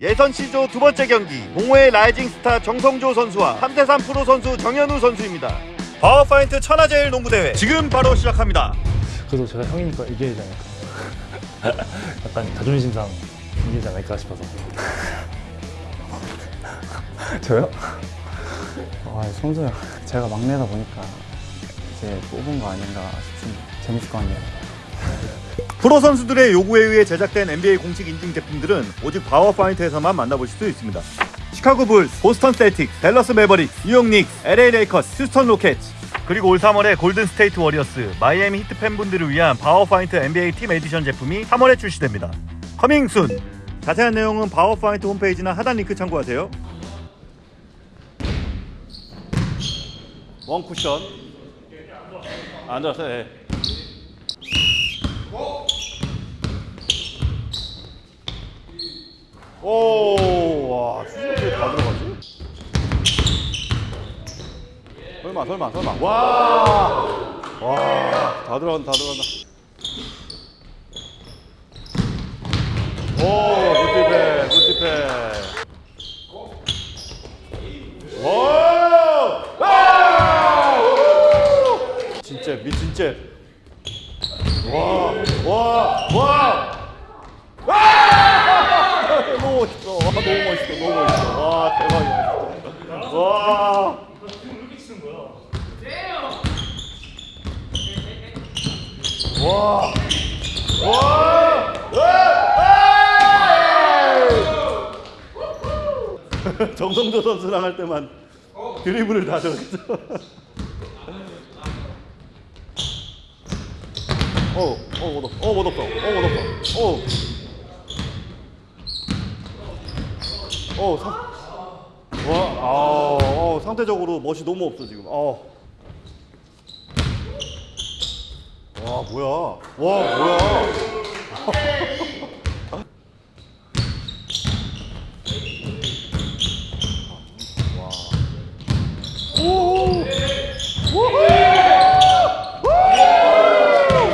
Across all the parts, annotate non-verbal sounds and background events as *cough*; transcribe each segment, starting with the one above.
예선 C조 두 번째 경기 동호회 rising star 정성조 선수와 3대3 프로 선수 정현우 선수입니다. 파워파인트 천하제일 농구대회 지금 바로 시작합니다. 그래도 제가 형이니까 이겨야 되지 않을까 약간 자존심상 이기지 않을까 싶어서 *laughs* 저요? 아, 성조 형. 제가 막내다 보니까 이제 뽑은 거 아닌가 싶습니다. 재밌을 것 같네요. 프로 선수들의 요구에 의해 제작된 NBA 공식 인증 제품들은 오직 파워파인트에서만 만나보실 수 있습니다. 시카고 불스, 보스턴 셀틱, 댈러스 매버릭스, 뉴욕 닉스, LA 레이커스, 휴스턴 로켓츠 그리고 올 3월에 골든 스테이트 워리어스, 마이애미 히트 팬분들을 위한 파워파인트 NBA team edition 제품이 3월에 출시됩니다. coming soon! 자세한 내용은 파워파인트 홈페이지나 하단 링크 참고하세요. one cushion 앉아서 해. 오, 와, 수준이 다 들어가지? 설마, 설마, 설마. 와, 와, 다 들어간다, 다 들어간다. 오, 굿디패, 굿디패. 오, 와, 진짜 미친 째. 와, 와, 와. 너무 멋있어. 와, 너무 멋있어. 너무 멋있어. 와, 대박이야. 와. 와. 와. 와. 정성조 선수랑 할 때만 드리블을 다 저기서. 어, 어, 못 없어. 어, 못 없어. 어, 못 없어. 어. 어, 상, 와, 아, 어, 상대적으로 멋이 너무 없어 지금. 어. 와, 뭐야? 와, 뭐야? 와. 오! 우후!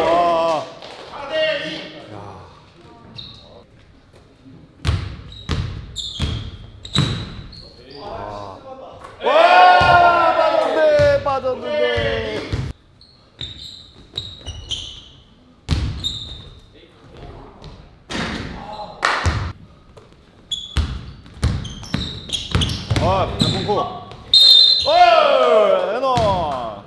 와. 와 빠졌는데 빠졌는데 아 공포 오 에너 와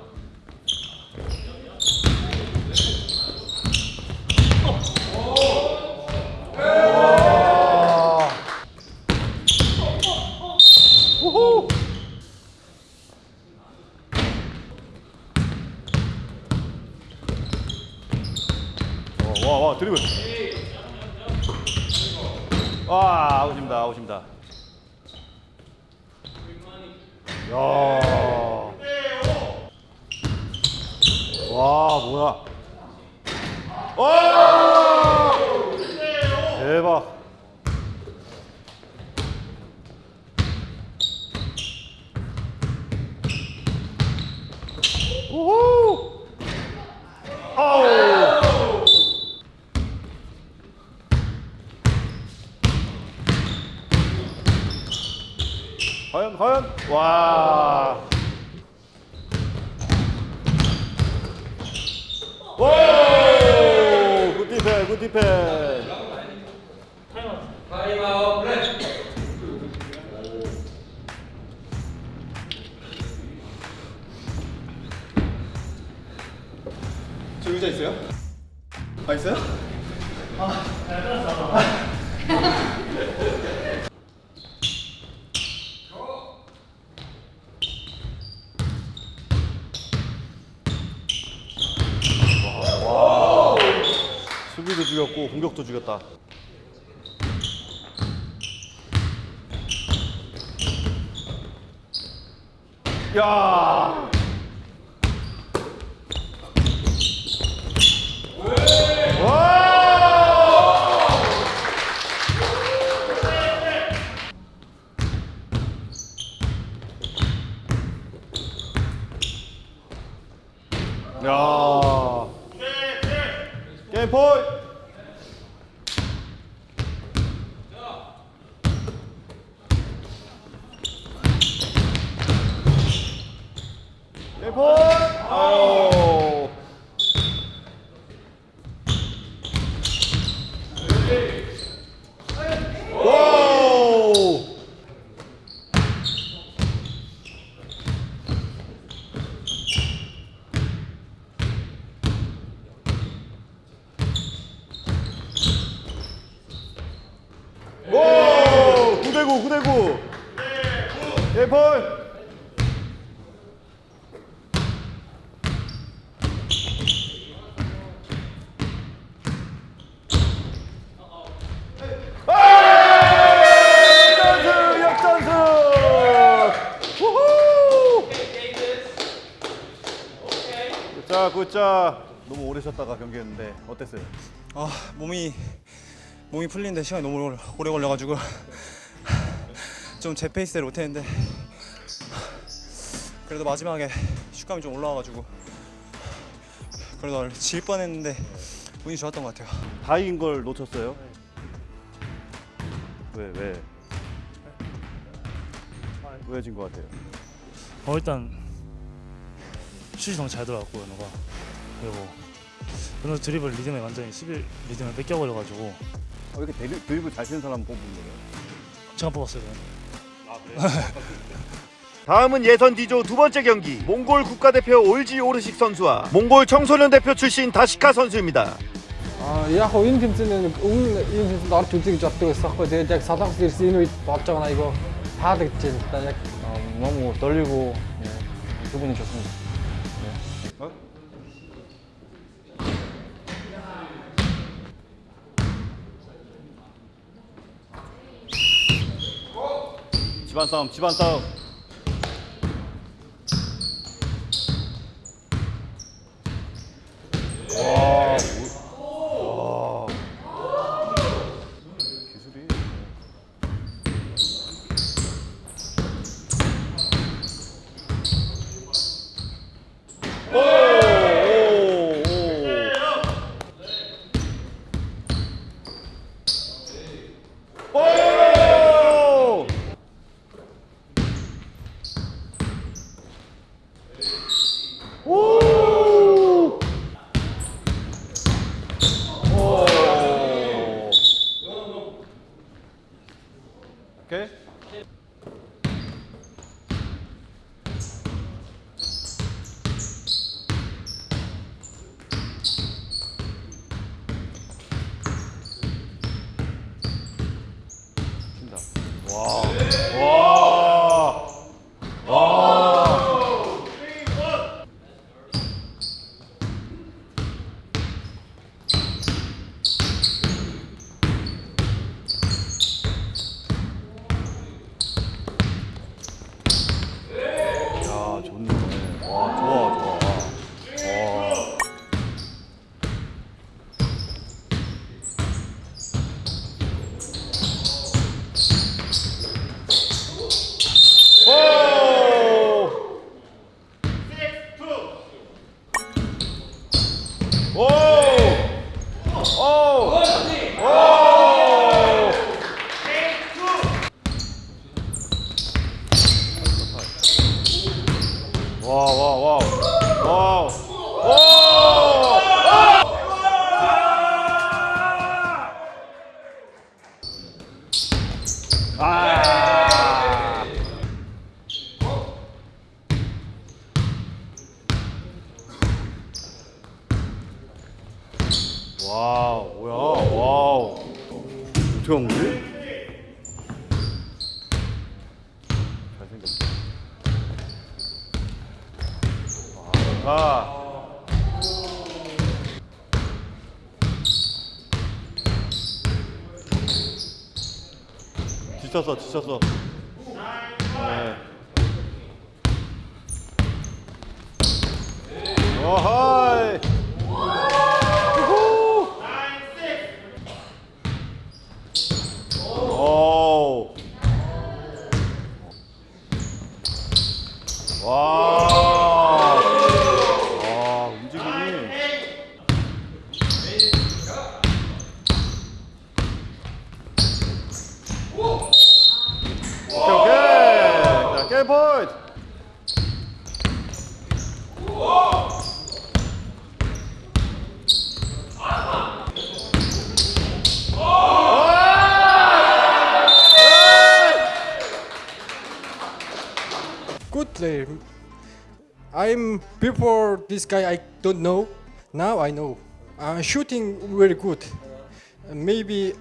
우후 와, 와, 와, 드리블. 와, 아웃입니다, 아웃입니다. 야. 와, 뭐야. 와! 대박. 우후! 아우! 과연 과연 와. 오! 굿디 죽였고 공격도 죽였다. 야! 와! 야! 게임 포인트! 9대9 9대9 예폴 역전승 역전승 우후 굿 자 굿자 너무 오래 쉬었다가 경기했는데 어땠어요? 아 몸이 몸이 풀리는데 시간이 너무 오래- 걸려가지고 좀 제 페이스대로 못했는데 그래도 마지막에 슛감이 좀 올라와가지고 그래도 질 뻔했는데 운이 좋았던 것 같아요. 다인 걸 놓쳤어요? 왜 왜? 왜 진 것 같아요? 어 일단 슛이 너무 잘 들어갔고 연호가 그리고 연호 드리블 리듬에 완전히 11 리듬을 뺏겨버려가지고 어, 왜 이렇게 드리, 드리블 잘 치는 사람 뽑은 거예요? 제가 뽑았어요 저는. 다음은 예선 D조 두 번째 경기 몽골 국가대표 올지 오르식 선수와 몽골 청소년 대표 출신 다시카 선수입니다. Аа яг хоо энэ тэмцээний өмнө энэ тэмцээнд орж үзье гэж боддог байсан байхгүй. Тэгээд яг салангас ирсэн энэ үед болж байгаа нь айгүй таалагдж байна. Да яг 너무 떨리고 예, 기분이 좋습니다. 집안 싸움, 집안 싸움. 와, 뭐- 와. 기술이. 오, 오, 오. 오! 오! 오! 오케이. 친다. 와. 와. 와. 야, 좋네. 와, 좋아, 좋아. 와. 오! 오! 오! 오! 와, 와, 와. 와. 오! 아! 와우, 뭐야, 와우. 어떻게 한 거지? 잘생겼다. 와, 지쳤어, 지쳤어. 네. 어하 I'm before this guy I don't know. Now I know. Uh, shooting very good. Uh, maybe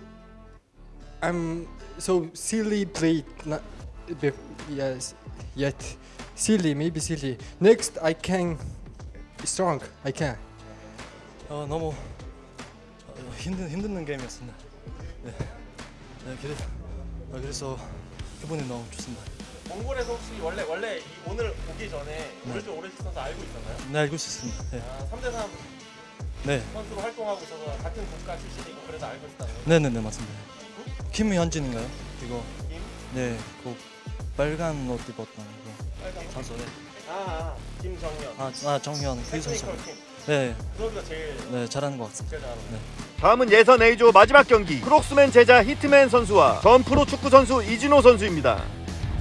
I'm so silly play. Not, bef- yes, yet silly, maybe silly. Next, I can strong. I can. 어, 너무 어, 힘든 힘든 게임이었습니다. 네, 네 그래, 어, 그래서 기분이 너무 좋습니다. 몽골에서 혹시 원래 원래 이 오늘 오기 전에 오른쪽 오렌지 선수 알고 있었나요? 네 알고 있었습니다. 네, 아, 3대 3 네, 선수로 활동하고 있어서 같은 국가 출신이고 그래서 알고 있었다는 거예요. 네, 네, 네 맞습니다. 김현진인가요? 이거 김? 네, 그 빨간 옷 입었던 그 선수. 네. 아, 아 김정현. 아, 아 정현 그 선수. 네, 그러기가 제일 네 잘하는 것 같습니다. 제일 잘하는 거예요. 다음은 예선 A조 마지막 경기 크록스맨 제자 히트맨 선수와 전 프로 축구 선수 이진호 선수입니다.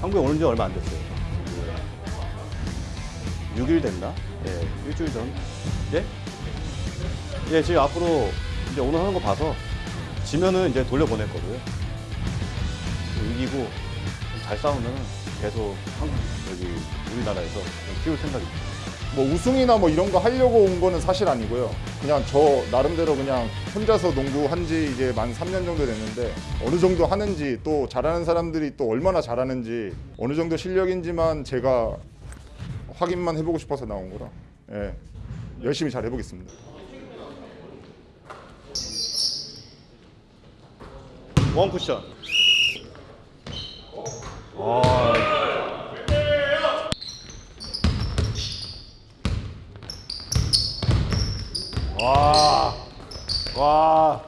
한국에 오는 지 얼마 안 됐어요. 6일 됐나? 예, 일주일 전. 예? 예, 지금 앞으로 이제 오늘 하는 거 봐서 지면은 이제 돌려보낼 거고요. 이기고 잘 싸우면 계속 한국 여기 우리나라에서 키울 생각입니다. 뭐 우승이나 뭐 이런 거 하려고 온 거는 사실 아니고요. 그냥 저 나름대로 그냥 혼자서 농구 한 지 이제 만 3년 정도 됐는데 어느 정도 하는지 또 잘하는 사람들이 또 얼마나 잘하는지 어느 정도 실력인지만 제가 확인만 해보고 싶어서 나온 거라. 예. 열심히 잘 해보겠습니다. 원 쿠션. 와. 와.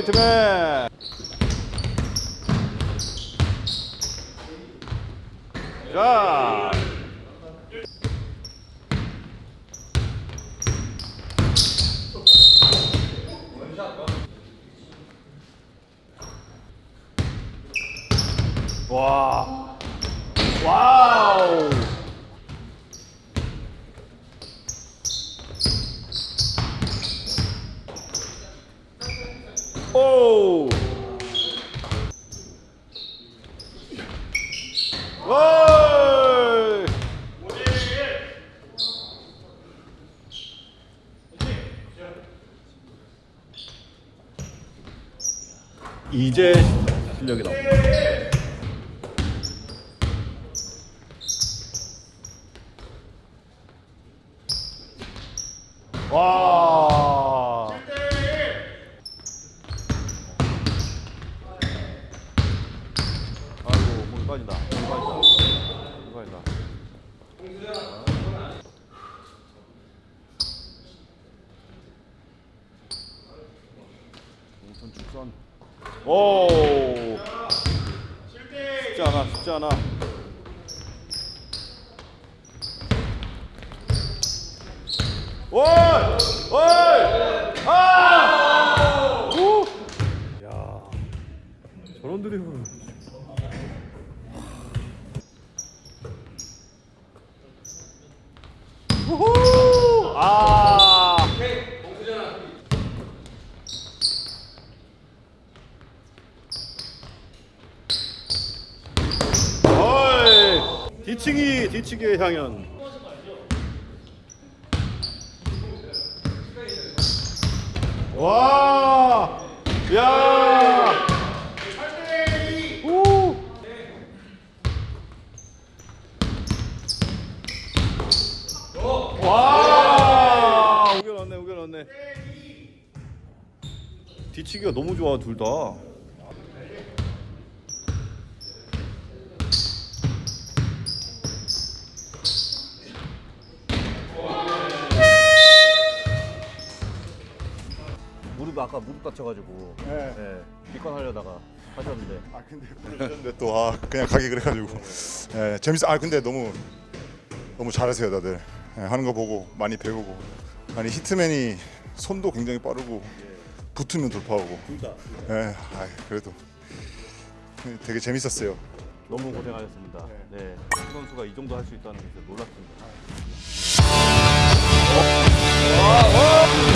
히트맨. 자. 와. 와우. 오. 와. 이제 실력이 나옵니다. 와. 아이고 물 빠진다. 물 빠진다. 물 빠진다. 동선 축선. 오. 쉽지 않아. 쉽지 않아. 오! 오! 아! 오! 야. 저런 드리블. 우후! 아. 어이. 뒤치기 뒤치기의 향연. 와! 야! 오! 와! 우겨 넣네, 우겨 넣네. 뒤치기가 너무 좋아, 둘 다. 아까 무릎 다쳐가지고 네. 네. 기권하려다가 하셨는데 아 근데 뭐. 그런데 또 아 그냥 가기 그래가지고 네, 재밌어 아 근데 너무 너무 잘하세요 다들 네, 하는 거 보고 많이 배우고 아니 히트맨이 손도 굉장히 빠르고 붙으면 돌파하고 둘다 네, 아 그래도 되게 재밌었어요 너무 고생하셨습니다 네, 네 선수가 이 정도 할 수 있다는 게 놀랐습니다 어? 어? 어?